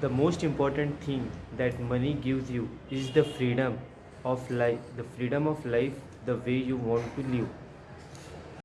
the most important thing that money gives you is the freedom of life the freedom of life the way you want to live.